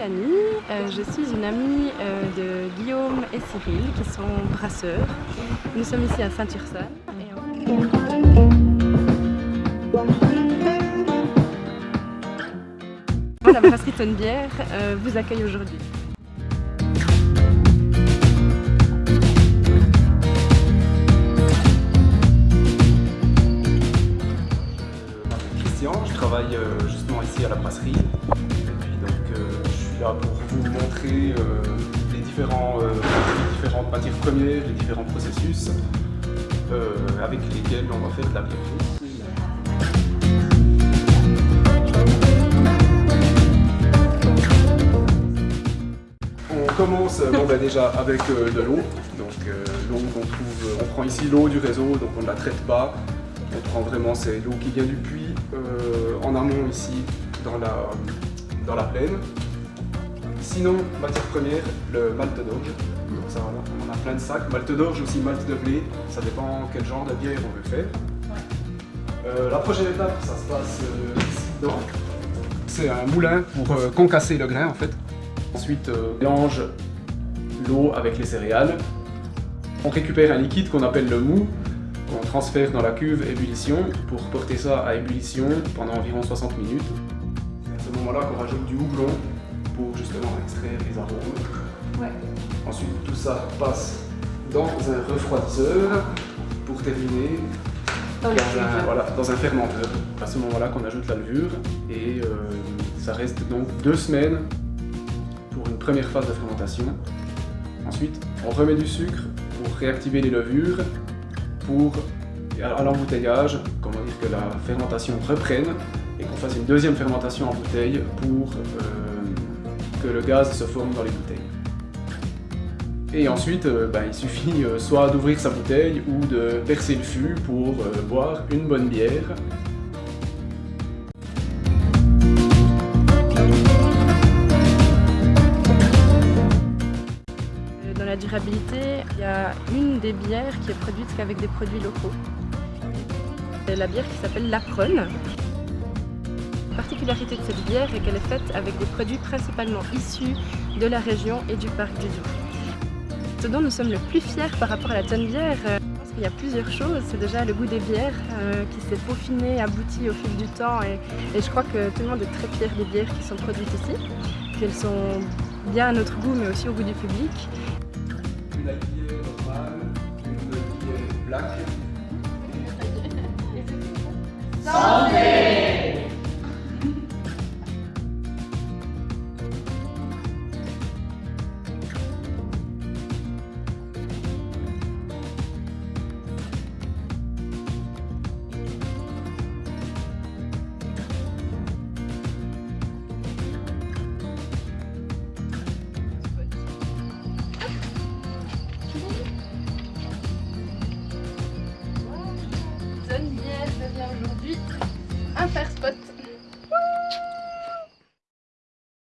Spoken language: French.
Mélanie, euh, je suis une amie euh, de Guillaume et Cyril qui sont brasseurs. Nous sommes ici à Saint-Ursanne. La brasserie Tonnebière euh, vous accueille aujourd'hui. Christian, je travaille justement ici à la brasserie pour vous montrer euh, les, différents, euh, différentes matières premières, les différents processus euh, avec lesquels on va faire de la bière. On commence ben, déjà avec de l'eau. Donc l'eau qu'on trouve, on prend ici l'eau du réseau, donc on ne la traite pas. On prend vraiment l'eau qui vient du puits en amont ici dans la, dans la plaine. Sinon, matière première, le malt d'orge. Ça, voilà, on a plein de sacs. Malt d'orge, aussi malt de blé. Ça dépend quel genre de bière on veut faire. Euh, la prochaine étape, ça se passe euh, ici dedans. C'est un moulin pour euh, concasser le grain en fait. Ensuite, on mélange l'eau avec les céréales. On récupère un liquide qu'on appelle le mou, qu'on transfère dans la cuve ébullition pour porter ça à ébullition pendant environ 60 minutes. C'est à ce moment-là qu'on rajoute du houblon pour justement extraire les arômes. Ensuite, tout ça passe dans un refroidisseur pour terminer dans, un, voilà, dans un fermenteur. À ce moment-là qu'on ajoute la levure et euh, ça reste donc deux semaines pour une première phase de fermentation. Ensuite, on remet du sucre pour réactiver les levures pour à l'embouteillage, comment dire que la fermentation reprenne et qu'on fasse une deuxième fermentation en bouteille pour euh, que le gaz se forme dans les bouteilles. Et ensuite, euh, ben, il suffit euh, soit d'ouvrir sa bouteille ou de percer le fût pour euh, boire une bonne bière. Dans la durabilité, il y a une des bières qui est produite qu'avec des produits locaux. C'est la bière qui s'appelle Lapron. La particularité de cette bière est qu'elle est faite avec des produits principalement issus de la région et du parc du Doubs. Ce dont nous sommes le plus fiers par rapport à la tonne bière, euh, qu'il y a plusieurs choses. C'est déjà le goût des bières euh, qui s'est peaufiné, abouti au fil du temps et, je crois que tout le monde est très fier des bières qui sont produites ici. Qu'elles sont bien à notre goût mais aussi au goût du public. Une bière normale, une bière black. faire ce.